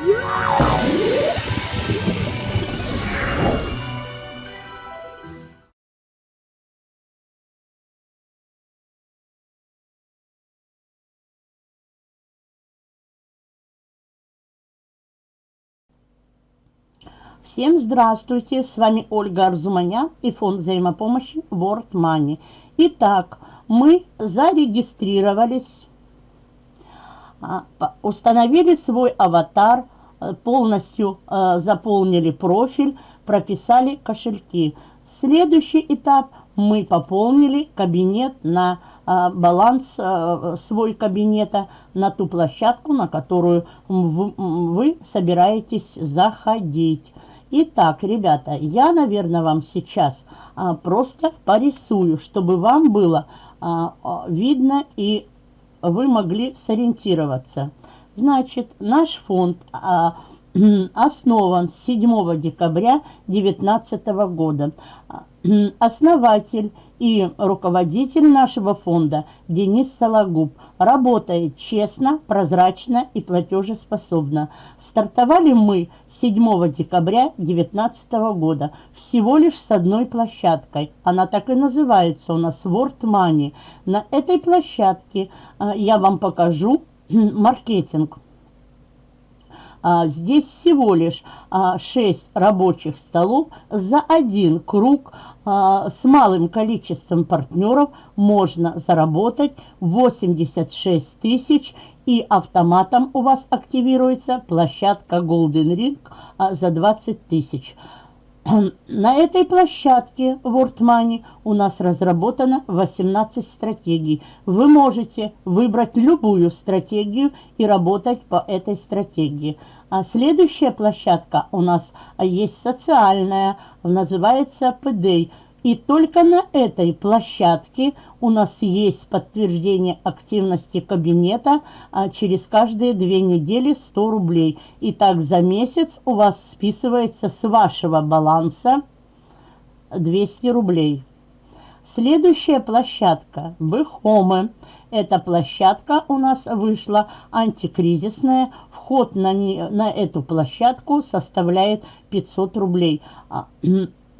Всем здравствуйте, с вами Ольга Арзуманян и фонд взаимопомощи World Money. Итак, мы зарегистрировались, установили свой аватар, э, полностью э, заполнили профиль, прописали кошельки. Следующий этап мы пополнили кабинет на а, баланс а, свой кабинета на ту площадку, на которую вы собираетесь заходить. Итак, ребята, я, наверное, вам сейчас а, просто порисую, чтобы вам было а, а, видно и вы могли сориентироваться. Значит, наш фонд а, основан 7 декабря 2019 года. Основатель и руководитель нашего фонда Денис Сологуб работает честно, прозрачно и платежеспособно. Стартовали мы 7 декабря 2019 года всего лишь с одной площадкой. Она так и называется у нас World Money. На этой площадке а, я вам покажу маркетинг. А, здесь всего лишь 6 а, рабочих столов за один круг а, с малым количеством партнеров можно заработать 86 тысяч и автоматом у вас активируется площадка Golden Ring за 20 тысяч. На этой площадке World Money у нас разработано 18 стратегий. Вы можете выбрать любую стратегию и работать по этой стратегии. А следующая площадка у нас есть социальная, называется PDA. И только на этой площадке у нас есть подтверждение активности кабинета а через каждые две недели 100 рублей. И так за месяц у вас списывается с вашего баланса 200 рублей. Следующая площадка – Бэхомы. Эта площадка у нас вышла антикризисная. Вход на, не, на эту площадку составляет 500 рублей.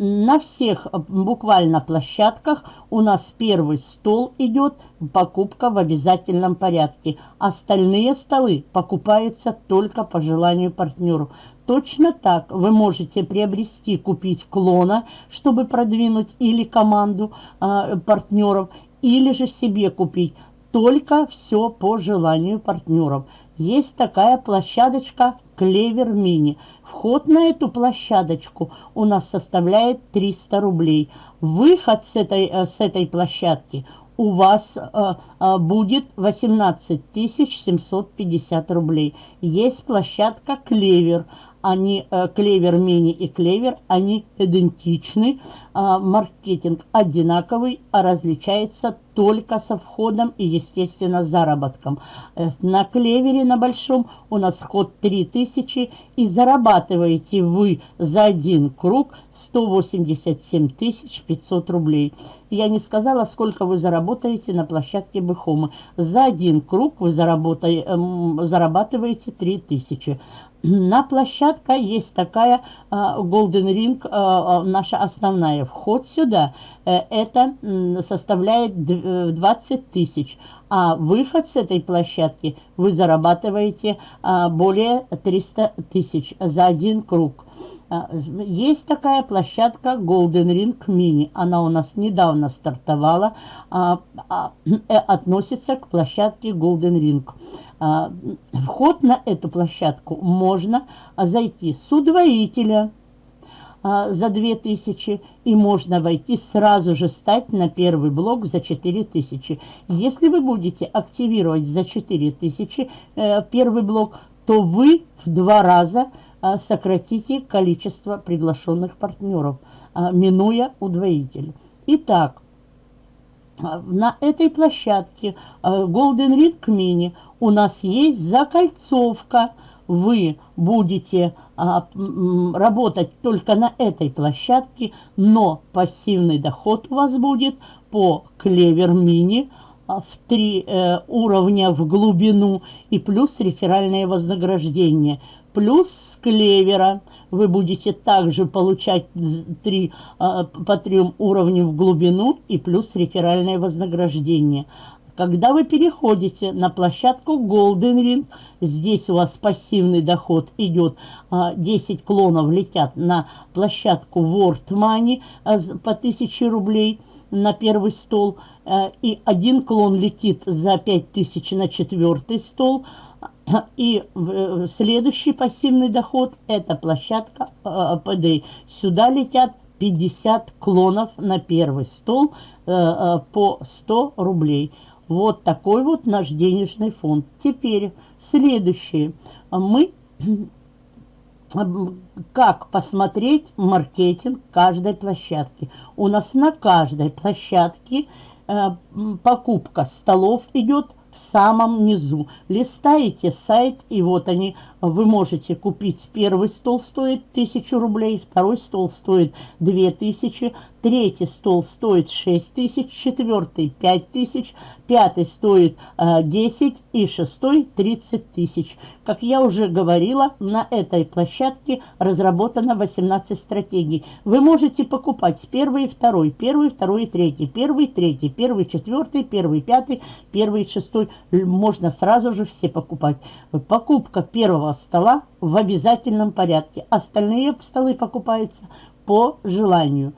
На всех э, буквально площадках у нас первый стол идет покупка в обязательном порядке. Остальные столы покупаются только по желанию партнеру. Точно так вы можете приобрести, купить клона, чтобы продвинуть или команду э, партнеров, или же себе купить. Только все по желанию партнеров. Есть такая площадочка Клевер Мини. Вход на эту площадочку у нас составляет 300 рублей. Выход с этой, э, с этой площадки у вас э, э, будет 18 750 рублей. Есть площадка Клевер они, э, Клевер Мини и Клевер, они идентичны, а, маркетинг одинаковый, а различается только со входом и, естественно, заработком. Э, на Клевере на большом у нас вход 3000 и зарабатываете вы за один круг 187 500 рублей. Я не сказала, сколько вы заработаете на площадке Бэхома. За один круг вы эм, зарабатываете 3000. На площадке есть такая uh, Golden Ring, uh, наша основная. Вход сюда это составляет 20 тысяч, а выход с этой площадки вы зарабатываете более 300 тысяч за один круг. Есть такая площадка Golden Ring Mini. Она у нас недавно стартовала, а, а, относится к площадке Golden Ring. А, вход на эту площадку можно зайти с удвоителя а, за 2000 и можно войти сразу же стать на первый блок за 4000. Если вы будете активировать за 4000 э, первый блок, то вы в два раза а, сократите количество приглашенных партнеров, минуя удвоитель. Итак, на этой площадке Golden Ring Mini – у нас есть закольцовка. Вы будете а, работать только на этой площадке, но пассивный доход у вас будет по Клевер Мини в три э, уровня в глубину и плюс реферальное вознаграждение. Плюс с клевера вы будете также получать 3, э, по трем уровням в глубину и плюс реферальное вознаграждение. Когда вы переходите на площадку Golden Ring, здесь у вас пассивный доход идет, 10 а, клонов летят на площадку World Money а, по 1000 рублей на первый стол, а, и один клон летит за 5000 на четвертый стол, и э, следующий пассивный доход – это площадка ПД. Сюда летят 50 клонов на первый стол э, э, по 100 рублей. Вот такой вот наш денежный фонд. Теперь следующее. Мы как посмотреть маркетинг каждой площадки. У нас на каждой площадке э, покупка столов идет в самом низу. Листаете сайт, и вот они, вы можете купить. Первый стол стоит 1000 рублей, второй стол стоит 2000, третий стол стоит 6 тысяч, четвертый 5 тысяч, пятый стоит э, 10 и шестой 30 тысяч. Как я уже говорила, на этой площадке разработано 18 стратегий. Вы можете покупать первый второй, первый, второй третий, первый, третий, первый, четвертый, первый, пятый, первый, шестой. Можно сразу же все покупать. Покупка первого стола в обязательном порядке. Остальные столы покупаются по желанию.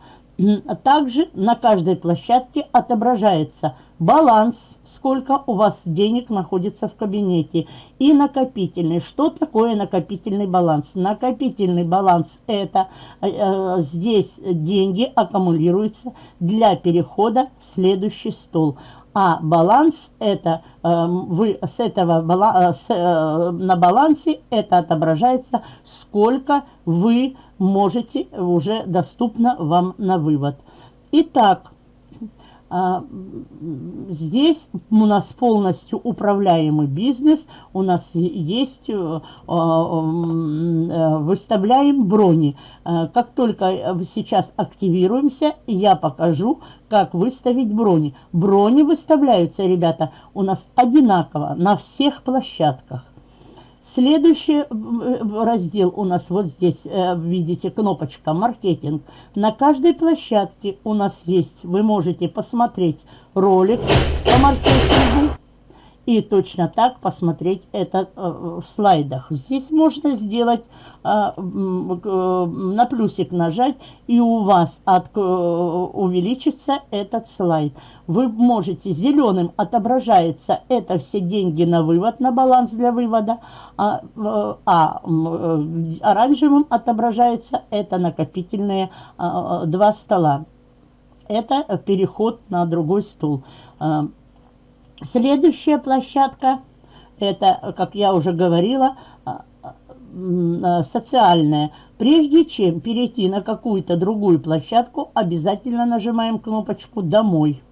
Также на каждой площадке отображается баланс, сколько у вас денег находится в кабинете, и накопительный. Что такое накопительный баланс? Накопительный баланс – это э, э здесь деньги аккумулируются для перехода в следующий стол. А баланс это э, вы с этого э, э, на балансе это отображается, сколько вы можете уже доступно вам на вывод. Итак, а, здесь у нас полностью управляемый бизнес, у нас есть, э, выставляем брони. Как только сейчас активируемся, я покажу, как выставить брони. Брони выставляются, ребята, у нас одинаково на всех площадках. Следующий раздел у нас вот здесь, э, видите, кнопочка «Маркетинг». На каждой площадке у нас есть, вы можете посмотреть ролик по маркетингу и точно так посмотреть это э, в слайдах. Здесь можно сделать, э, на плюсик нажать, и у вас от, увеличится этот слайд. Вы можете, зеленым отображается это все деньги на вывод, на баланс для вывода, а, а оранжевым отображается это накопительные а, два стола. Это переход на другой стул. Следующая площадка, это, как я уже говорила, а, а, социальная. Прежде чем перейти на какую-то другую площадку, обязательно нажимаем кнопочку «Домой»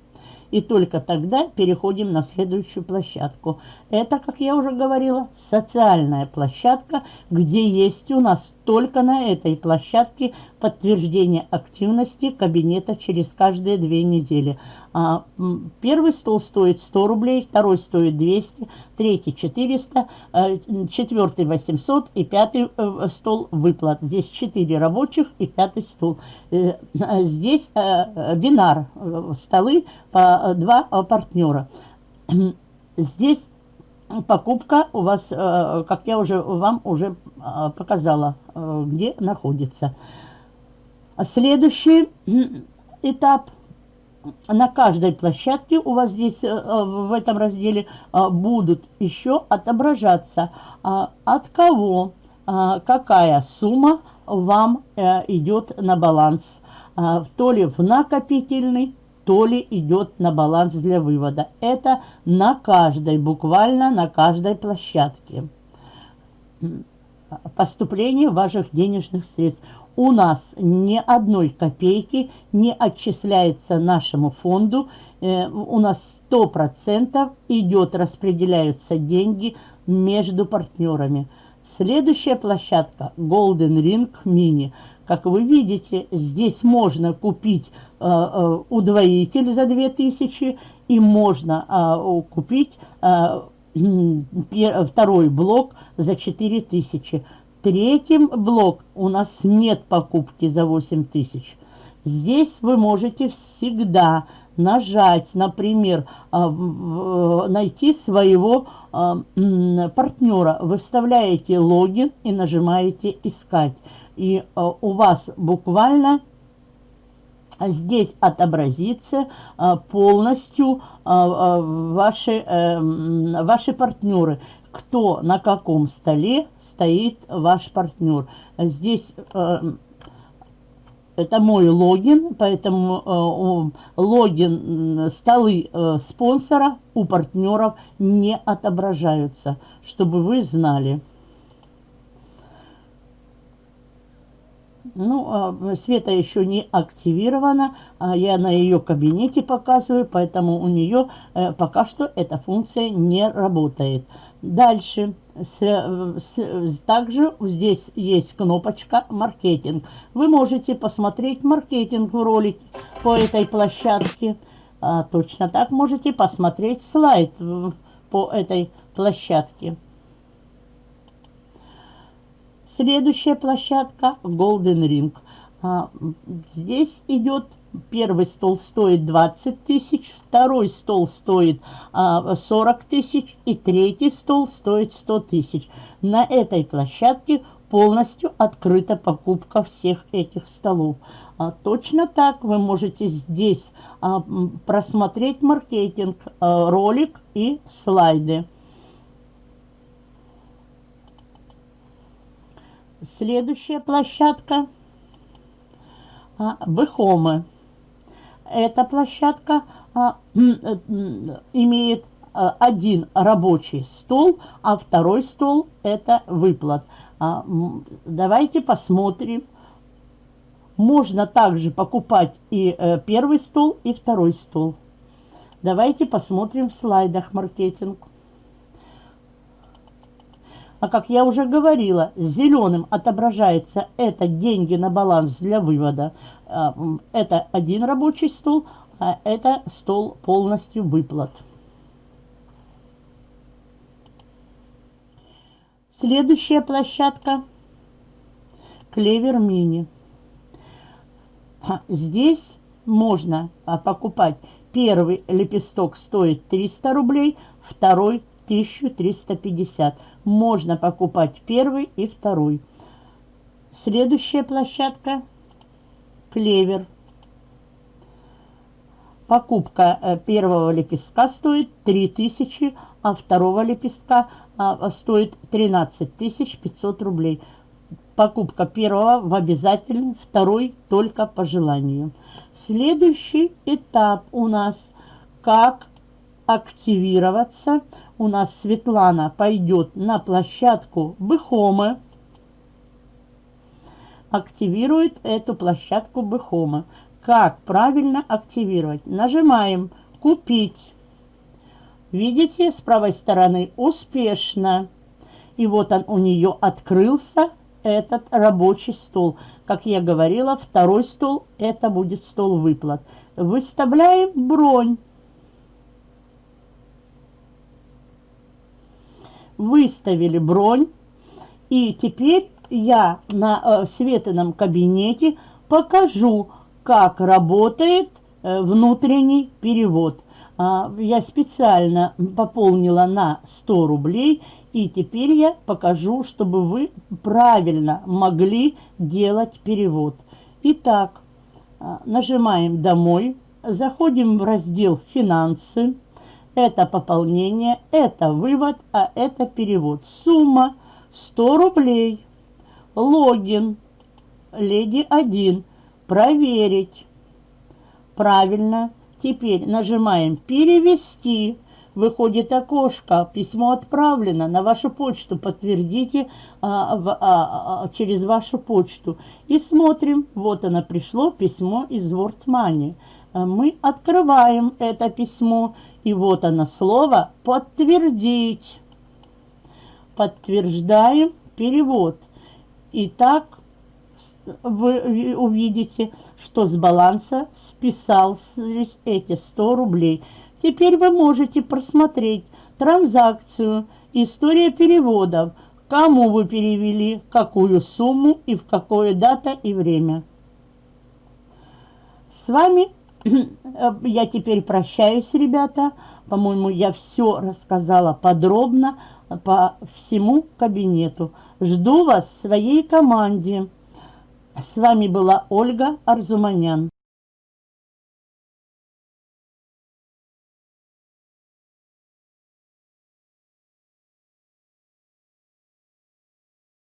и только тогда переходим на следующую площадку. Это, как я уже говорила, социальная площадка, где есть у нас только на этой площадке подтверждение активности кабинета через каждые две недели. А, первый стол стоит 100 рублей, второй стоит 200, третий 400, а, четвертый 800 и пятый э, стол выплат. Здесь 4 рабочих и пятый стол. Э, здесь э, бинар, столы по два партнера. Здесь покупка у вас, э, как я уже вам уже э, показала, э, где находится. Следующий этап. На каждой площадке у вас здесь в этом разделе будут еще отображаться, от кого какая сумма вам идет на баланс. То ли в накопительный, то ли идет на баланс для вывода. Это на каждой, буквально на каждой площадке. Поступление ваших денежных средств. У нас ни одной копейки не отчисляется нашему фонду. Э, у нас 100% идет, распределяются деньги между партнерами. Следующая площадка Golden Ring Mini. Как вы видите, здесь можно купить э, э, удвоитель за 2000 и можно э, купить э, второй блок за 4000. Третьим блок у нас нет покупки за 8000. Здесь вы можете всегда нажать, например, а, найти своего а, партнера. Вы вставляете логин и нажимаете «Искать». И а, у вас буквально здесь отобразится полностью ваши, э, ваши партнеры. Кто на каком столе стоит ваш партнер. Здесь э, это мой логин, поэтому э, логин, столы э, спонсора у партнеров не отображаются, чтобы вы знали. Ну, а, Света еще не активирована, я на ее кабинете показываю, поэтому у нее э, пока что эта функция не работает. Дальше. С, с, также здесь есть кнопочка «Маркетинг». Вы можете посмотреть маркетинг в ролике по этой площадке. А, точно так можете посмотреть слайд по этой площадке. Следующая площадка Golden Ring. А, здесь идет Первый стол стоит 20 тысяч, второй стол стоит а, 40 тысяч и третий стол стоит 100 тысяч. На этой площадке полностью открыта покупка всех этих столов. А, точно так вы можете здесь а, просмотреть маркетинг, а, ролик и слайды. Следующая площадка а, Бехомы. Эта площадка а, э, имеет а, один рабочий стол, а второй стол это выплат. Давайте посмотрим. Можно также покупать и э, первый стол, и второй стол. Давайте посмотрим в слайдах маркетинг. А как я уже говорила, зеленым отображается это деньги на баланс для вывода. А, это один рабочий стол, а это стол полностью выплат. Следующая площадка Клевер Мини. Здесь можно а, покупать первый лепесток стоит 300 рублей, второй 1350. Можно покупать первый и второй. Следующая площадка – клевер. Покупка э, первого лепестка стоит 3000, а второго лепестка а, стоит 13 500 рублей. Покупка первого в обязательном, второй только по желанию. Следующий этап у нас – как активироваться – у нас Светлана пойдет на площадку Быхомы, активирует эту площадку Быхомы. Как правильно активировать? Нажимаем «Купить». Видите, с правой стороны «Успешно». И вот он у нее открылся, этот рабочий стол. Как я говорила, второй стол – это будет стол выплат. Выставляем бронь. Выставили бронь. И теперь я на э, Светином кабинете покажу, как работает э, внутренний перевод. А, я специально пополнила на 100 рублей, и теперь я покажу, чтобы вы правильно могли делать перевод. Итак, а, нажимаем «Домой», заходим в раздел «Финансы», это пополнение, это вывод, а это перевод. Сумма 100 рублей. Логин. Леди 1. Проверить. Правильно. Теперь нажимаем «Перевести». Выходит окошко, письмо отправлено на вашу почту, подтвердите а, в, а, а, через вашу почту. И смотрим, вот оно пришло, письмо из WordMoney. А мы открываем это письмо и вот оно слово «подтвердить». Подтверждаем перевод. Итак, вы увидите, что с баланса списались эти 100 рублей. Теперь вы можете просмотреть транзакцию, история переводов, кому вы перевели, какую сумму и в какое дата и время. С вами я теперь прощаюсь, ребята. По-моему, я все рассказала подробно по всему кабинету. Жду вас в своей команде. С вами была Ольга Арзуманян.